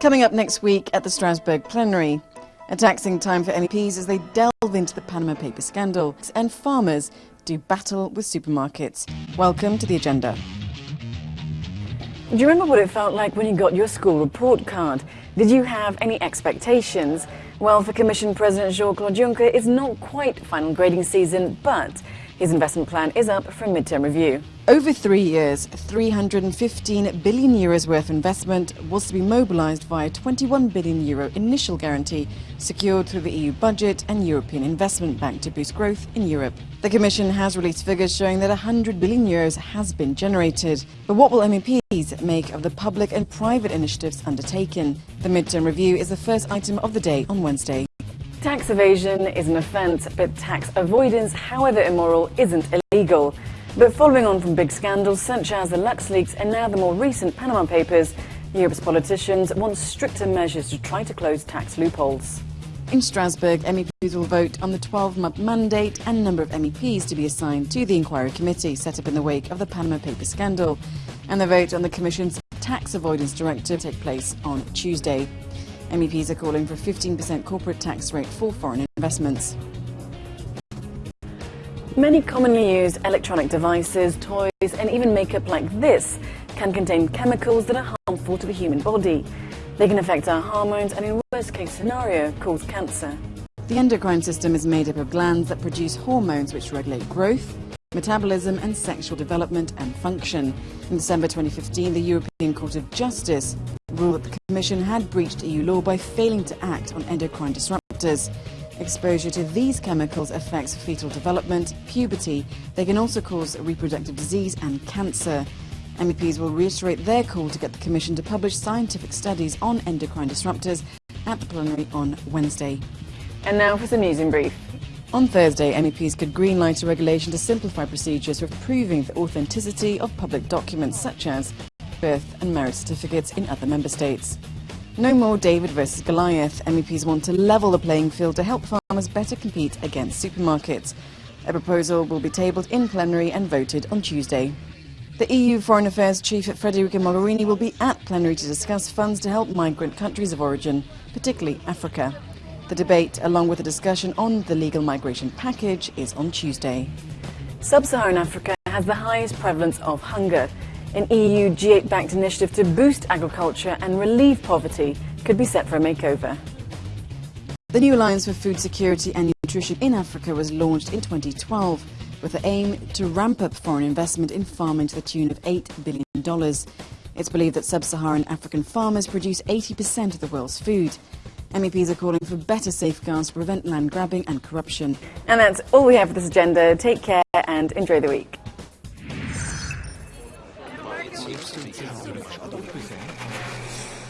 Coming up next week at the Strasbourg plenary, a taxing time for MEPs as they delve into the Panama Papers scandal and farmers do battle with supermarkets. Welcome to the agenda. Do you remember what it felt like when you got your school report card? Did you have any expectations? Well, for Commission President Jean-Claude Juncker, it's not quite final grading season, but his investment plan is up for a midterm review. Over three years, 315 billion euros worth of investment was to be mobilised via 21 billion euro initial guarantee secured through the EU budget and European Investment Bank to boost growth in Europe. The Commission has released figures showing that 100 billion euros has been generated. But what will MEPs make of the public and private initiatives undertaken? The midterm review is the first item of the day on Wednesday. Tax evasion is an offence, but tax avoidance, however immoral, isn't illegal. But following on from big scandals such as the LuxLeaks and now the more recent Panama Papers, Europe's politicians want stricter measures to try to close tax loopholes. In Strasbourg, MEPs will vote on the 12-month mandate and number of MEPs to be assigned to the inquiry committee set up in the wake of the Panama Papers scandal. And the vote on the Commission's tax avoidance directive will take place on Tuesday. MEPs are calling for a 15% corporate tax rate for foreign investments. Many commonly used electronic devices, toys and even makeup like this can contain chemicals that are harmful to the human body. They can affect our hormones and in worst case scenario cause cancer. The endocrine system is made up of glands that produce hormones which regulate growth, metabolism and sexual development and function. In December 2015, the European Court of Justice ruled that the Commission had breached EU law by failing to act on endocrine disruptors. Exposure to these chemicals affects fetal development, puberty. They can also cause reproductive disease and cancer. MEPs will reiterate their call to get the Commission to publish scientific studies on endocrine disruptors at the plenary on Wednesday. And now for some news in brief. On Thursday, MEPs could greenlight a regulation to simplify procedures for proving the authenticity of public documents such as birth and marriage certificates in other member states. No more David versus Goliath. MEPs want to level the playing field to help farmers better compete against supermarkets. A proposal will be tabled in plenary and voted on Tuesday. The EU Foreign Affairs Chief Federica Mogherini will be at plenary to discuss funds to help migrant countries of origin, particularly Africa. The debate, along with a discussion on the legal migration package, is on Tuesday. Sub-Saharan Africa has the highest prevalence of hunger. An EU G8-backed initiative to boost agriculture and relieve poverty could be set for a makeover. The new Alliance for Food Security and Nutrition in Africa was launched in 2012 with the aim to ramp up foreign investment in farming to the tune of $8 billion. It's believed that sub-Saharan African farmers produce 80% of the world's food. MEPs are calling for better safeguards to prevent land grabbing and corruption. And that's all we have for this agenda. Take care and enjoy the week. 입술이 다 오르고 또 보세요.